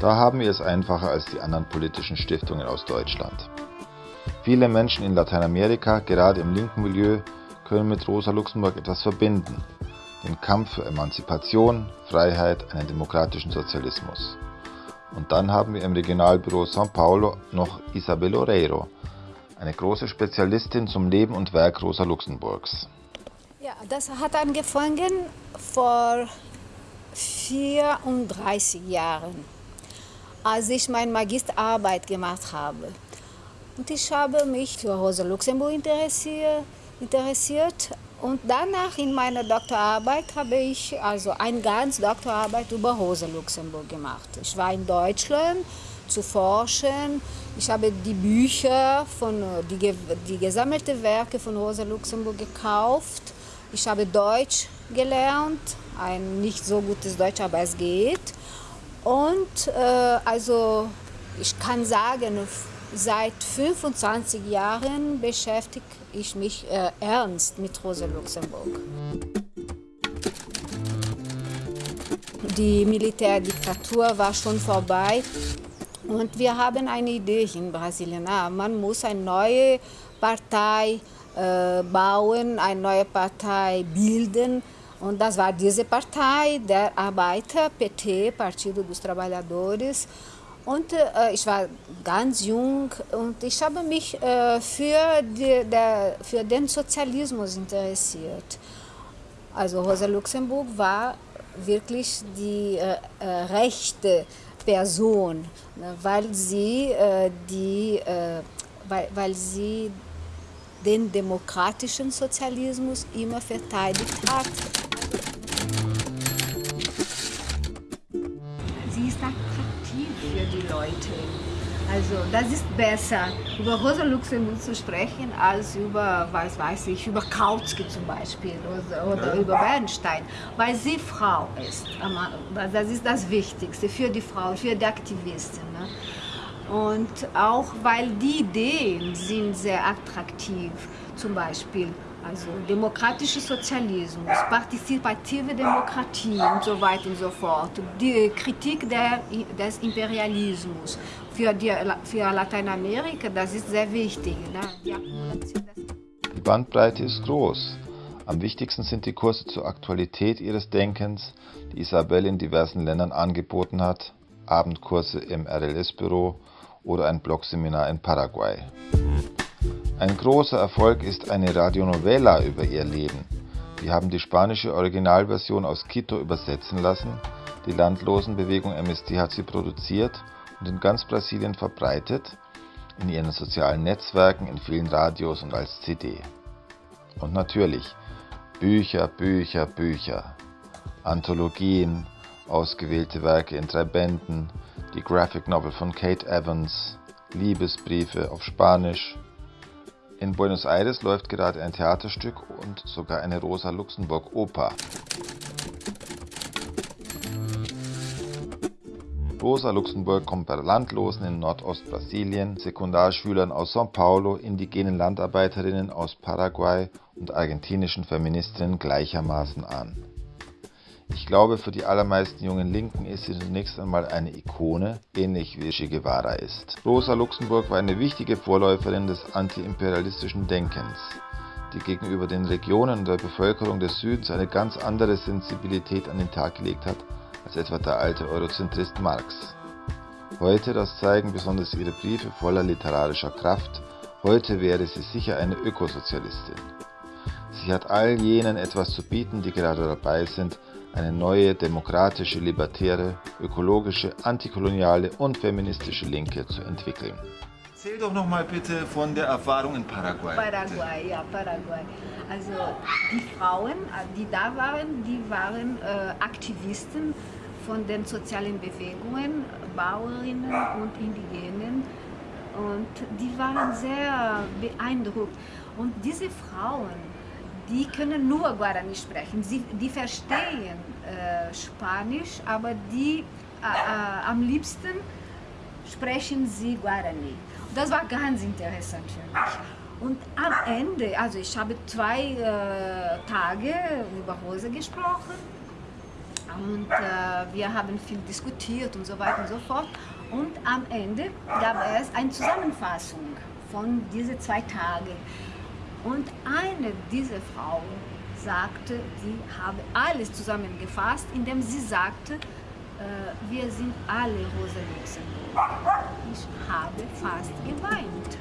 Da haben wir es einfacher als die anderen politischen Stiftungen aus Deutschland. Viele Menschen in Lateinamerika, gerade im linken Milieu, können mit Rosa Luxemburg etwas verbinden. Den Kampf für Emanzipation, Freiheit, einen demokratischen Sozialismus. Und dann haben wir im Regionalbüro São Paulo noch Isabel Oreiro, eine große Spezialistin zum Leben und Werk Rosa Luxemburgs. Ja, das hat angefangen vor 34 Jahren als ich meine Magisterarbeit gemacht habe. Und ich habe mich für Rosa Luxemburg interessiert, und danach in meiner Doktorarbeit habe ich also eine ganze Doktorarbeit über Rosa Luxemburg gemacht. Ich war in Deutschland zu forschen. Ich habe die Bücher, von, die, die gesammelten Werke von Rosa Luxemburg gekauft. Ich habe Deutsch gelernt, ein nicht so gutes Deutsch, aber es geht. Und äh, also ich kann sagen, seit 25 Jahren beschäftige ich mich äh, ernst mit Rosa Luxemburg. Die Militärdiktatur war schon vorbei und wir haben eine Idee in Brasilien. Ah, man muss eine neue Partei äh, bauen, eine neue Partei bilden, und das war diese Partei der Arbeiter, PT, Partido dos Trabalhadores. Und äh, ich war ganz jung und ich habe mich äh, für, die, der, für den Sozialismus interessiert. Also Rosa Luxemburg war wirklich die äh, äh rechte Person, ne, weil sie, äh, die, äh, weil, weil sie den demokratischen Sozialismus immer verteidigt hat. Also das ist besser, über Rosa Luxemburg zu sprechen, als über, was weiß ich, über Kautsky zum Beispiel oder, oder ja. über Bernstein, weil sie Frau ist. Das ist das Wichtigste für die Frau, für die Aktivisten. Ne? Und auch weil die Ideen sind sehr attraktiv, zum Beispiel also demokratischer Sozialismus, partizipative Demokratie und so weiter und so fort, die Kritik der, des Imperialismus für, die, für Lateinamerika, das ist sehr wichtig. Ne? Die, Bandbreite ist groß. Am wichtigsten sind die Kurse zur Aktualität ihres Denkens, die Isabel in diversen Ländern angeboten hat, Abendkurse im RLS-Büro oder ein Blogseminar in Paraguay. Ein großer Erfolg ist eine Radionovela über ihr Leben. Wir haben die spanische Originalversion aus Quito übersetzen lassen. Die Landlosenbewegung MST hat sie produziert und in ganz Brasilien verbreitet, in ihren sozialen Netzwerken, in vielen Radios und als CD. Und natürlich Bücher, Bücher, Bücher, Anthologien, ausgewählte Werke in drei Bänden, die Graphic Novel von Kate Evans, Liebesbriefe auf Spanisch, in Buenos Aires läuft gerade ein Theaterstück und sogar eine Rosa Luxemburg Oper. Rosa Luxemburg kommt bei Landlosen in Nordostbrasilien, Sekundarschülern aus São Paulo, indigenen Landarbeiterinnen aus Paraguay und argentinischen Feministinnen gleichermaßen an. Ich glaube, für die allermeisten jungen Linken ist sie zunächst einmal eine Ikone, ähnlich wie Che Guevara ist. Rosa Luxemburg war eine wichtige Vorläuferin des antiimperialistischen Denkens, die gegenüber den Regionen der Bevölkerung des Südens eine ganz andere Sensibilität an den Tag gelegt hat als etwa der alte Eurozentrist Marx. Heute, das zeigen besonders ihre Briefe voller literarischer Kraft, heute wäre sie sicher eine Ökosozialistin. Sie hat all jenen etwas zu bieten, die gerade dabei sind, eine neue demokratische, libertäre, ökologische, antikoloniale und feministische Linke zu entwickeln. Erzähl doch noch mal bitte von der Erfahrung in Paraguay. Paraguay, ja, Paraguay. Also die Frauen, die da waren, die waren äh, Aktivisten von den sozialen Bewegungen, Bauerinnen und Indigenen. Und die waren sehr beeindruckt. Und diese Frauen, die können nur Guarani sprechen. Sie, die verstehen äh, Spanisch, aber die äh, äh, am liebsten sprechen sie Guarani. Das war ganz interessant für mich. Und am Ende, also ich habe zwei äh, Tage über Rose gesprochen und äh, wir haben viel diskutiert und so weiter und so fort. Und am Ende gab es eine Zusammenfassung von diesen zwei Tagen. Und eine dieser Frauen sagte, sie habe alles zusammengefasst, indem sie sagte, wir sind alle Rosa Luxemburg. Ich habe fast geweint.